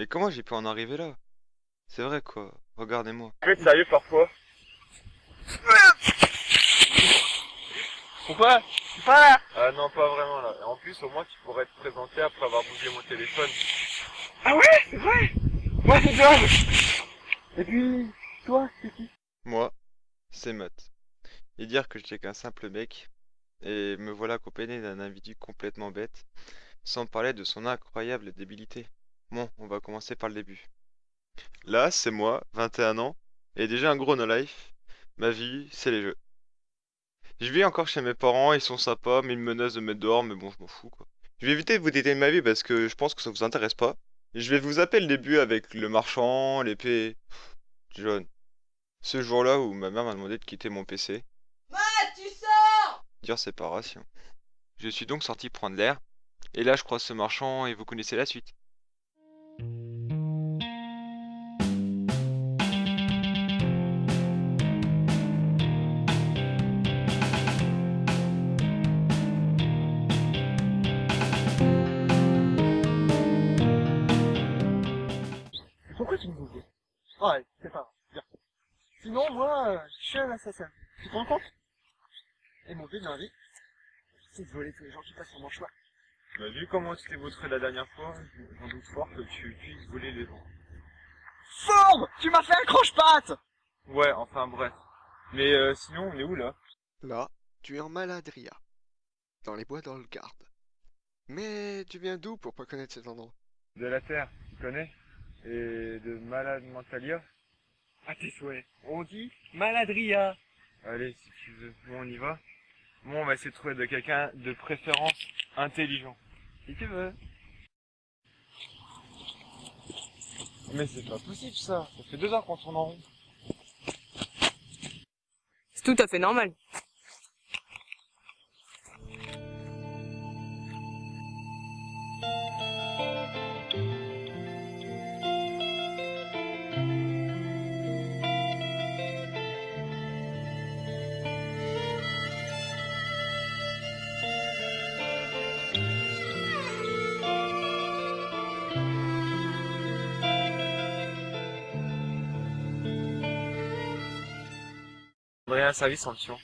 Mais comment j'ai pu en arriver là? C'est vrai quoi, regardez-moi. Tu peux être sérieux parfois? Pourquoi? Pourquoi? Ah non, pas vraiment là. Et en plus, au moins, tu pourrais te présenter après avoir bougé mon téléphone. Ah ouais, c'est vrai? Moi c'est John Et puis, toi, c'est qui? Moi, c'est Matt. Et dire que j'étais qu'un simple mec, et me voilà accompagné d'un individu complètement bête, sans parler de son incroyable débilité. Bon, on va commencer par le début. Là, c'est moi, 21 ans, et déjà un gros no-life. Ma vie, c'est les jeux. Je vis encore chez mes parents, ils sont sympas, mais ils me menacent de me mettre dehors, mais bon, je m'en fous quoi. Je vais éviter de vous détailler ma vie parce que je pense que ça vous intéresse pas. Je vais vous appeler le début avec le marchand, l'épée. John. Ce jour-là où ma mère m'a demandé de quitter mon PC. Matt, tu sors Dire séparation. Je suis donc sorti prendre l'air. Et là, je croise ce marchand et vous connaissez la suite. Pourquoi tu me disais Ouais, c'est pas grave, bien. Sinon, moi, euh, je suis un assassin. Tu te rends compte Et mon but dans la vie, c'est de voler tous les gens qui passent sur mon chemin. Bah, vu comment tu t'es vautré la dernière fois, j'en doute fort que tu puisses voler les gens. Fourbe Tu m'as fait un croche-patte Ouais, enfin bref. Mais euh, sinon, on est où là Là, tu es en Maladria, dans les bois dans le Garde. Mais tu viens d'où pour pas connaître cet endroit? De la Terre, tu connais? Et de Malade Mentalia À tes souhaits. On dit Maladria. Allez, si tu veux, bon, on y va. Bon, on va essayer de trouver de quelqu'un de préférence intelligent. Si tu veux. Mais c'est pas possible ça, ça fait deux heures qu'on tourne en rond. C'est tout à fait normal. Un service en tuant.